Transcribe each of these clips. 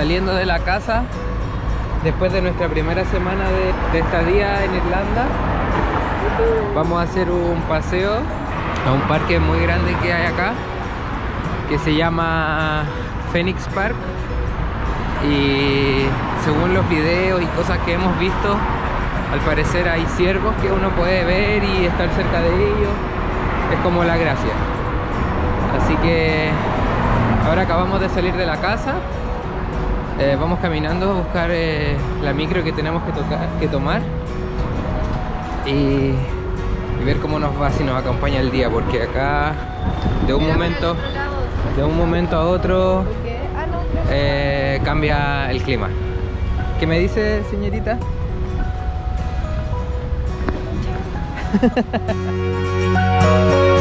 Saliendo de la casa después de nuestra primera semana de, de estadía en Irlanda. Vamos a hacer un paseo a un parque muy grande que hay acá que se llama Phoenix Park. Y según los videos y cosas que hemos visto al parecer hay ciervos que uno puede ver y estar cerca de ellos. Es como la gracia. Así que ahora acabamos de salir de la casa eh, vamos caminando a buscar eh, la micro que tenemos que, tocar, que tomar y, y ver cómo nos va si nos acompaña el día porque acá de un momento de un momento a otro eh, cambia el clima. ¿Qué me dice, señorita?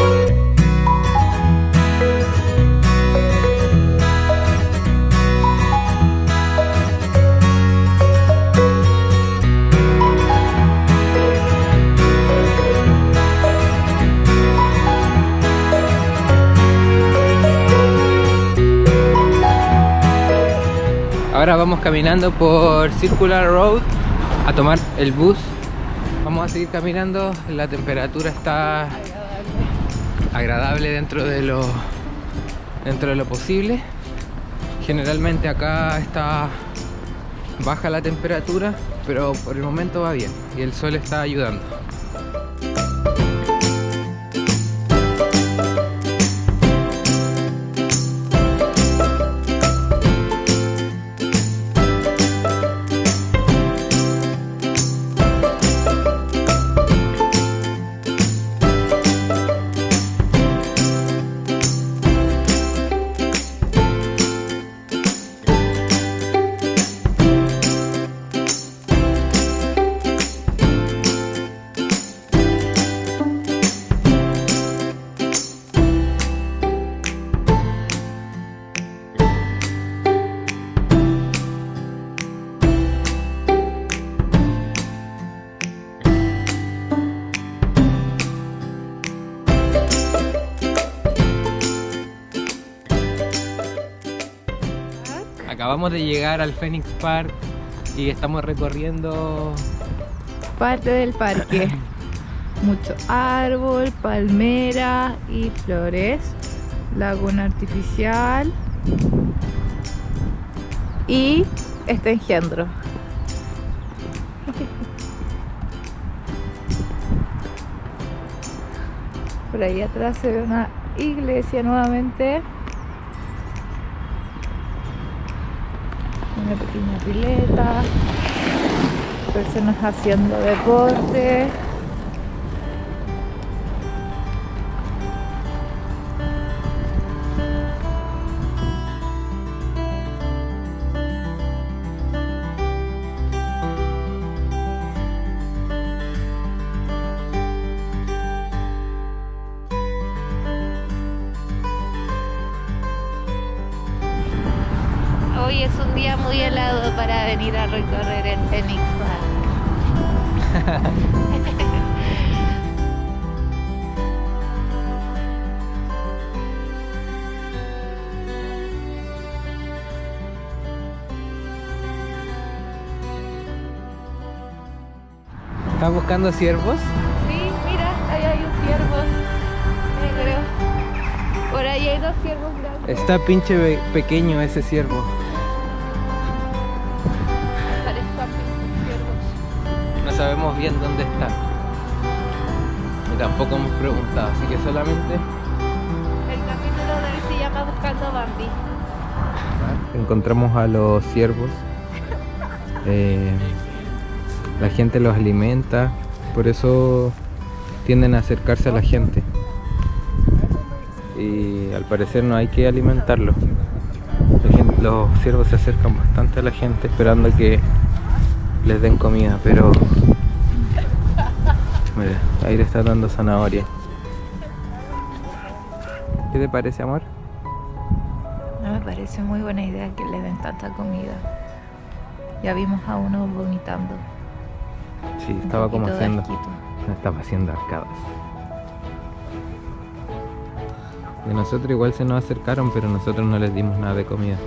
Ahora vamos caminando por Circular Road a tomar el bus. Vamos a seguir caminando, la temperatura está agradable dentro de lo dentro de lo posible. Generalmente acá está baja la temperatura, pero por el momento va bien y el sol está ayudando. Acabamos de llegar al Phoenix Park y estamos recorriendo Parte del parque. Mucho árbol, palmera y flores. Laguna artificial. Y este engendro. Por ahí atrás se ve una iglesia nuevamente. Una pequeña pileta. Personas haciendo deporte. Hoy es un día muy helado para venir a recorrer el Phoenix Park. ¿Estás buscando ciervos? Sí, mira, ahí hay un ciervo negro. Por ahí hay dos ciervos blancos. Está pinche pequeño ese ciervo. Sabemos bien dónde está. Y tampoco hemos preguntado, así que solamente El capítulo de hoy se llama Buscando a Bambi. encontramos a los ciervos. Eh, la gente los alimenta, por eso tienden a acercarse a la gente. Y al parecer no hay que alimentarlos. Los ciervos se acercan bastante a la gente esperando que les den comida, pero mira, ahí le está dando zanahoria. ¿Qué te parece, amor? No me parece muy buena idea que le den tanta comida. Ya vimos a uno vomitando. Sí, Un estaba como haciendo. asquito. Estaba haciendo arcadas. De nosotros igual se nos acercaron, pero nosotros no les dimos nada de comida.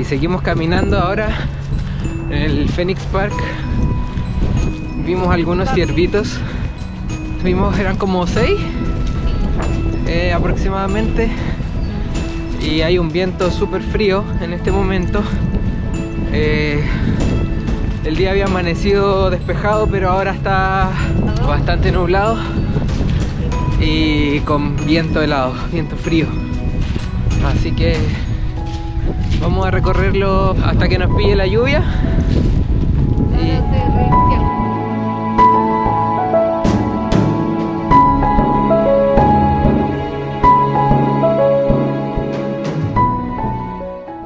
Y seguimos caminando ahora en el Phoenix Park. Vimos algunos ciervitos. Vimos, eran como seis eh, aproximadamente. Y hay un viento súper frío en este momento. Eh, el día había amanecido despejado, pero ahora está bastante nublado y con viento helado, viento frío. Así que vamos a recorrerlo hasta que nos pille la lluvia.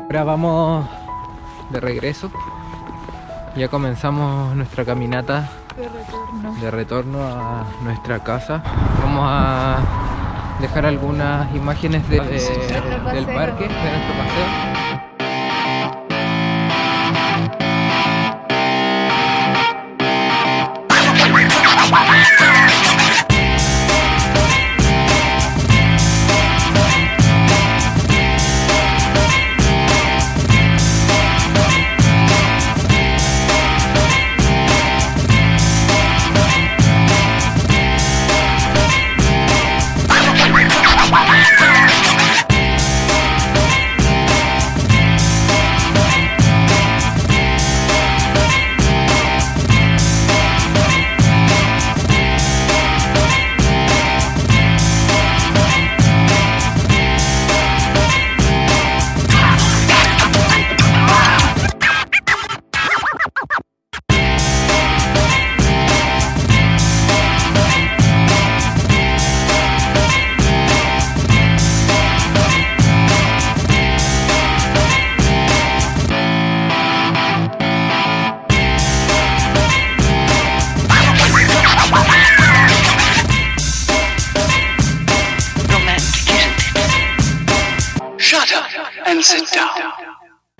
Ahora vamos de regreso. Ya comenzamos nuestra caminata De retorno. de retorno a nuestra casa. Vamos a dejar algunas imágenes de- del paseo. parque, de nuestro paseo. sit down.